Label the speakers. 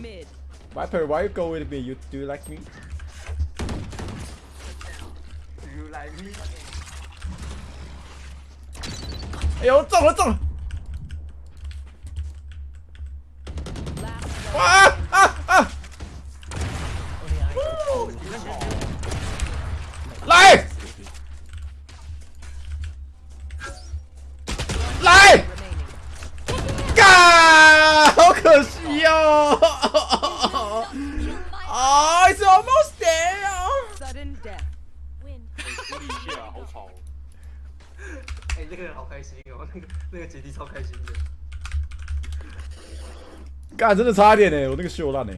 Speaker 1: mid.
Speaker 2: Viper, why you go with me? You do you like me?
Speaker 3: You like me？
Speaker 2: 哎呦，中了中了！
Speaker 1: Last
Speaker 2: 啊啊啊！来 哦！啊，It's almost there。
Speaker 1: Sudden death.
Speaker 4: 处理一下，好吵哦。
Speaker 3: 哎，那个人好开心哦，那个那个姐弟超开心的。
Speaker 2: 干，真的差一点呢，我那个秀烂呢。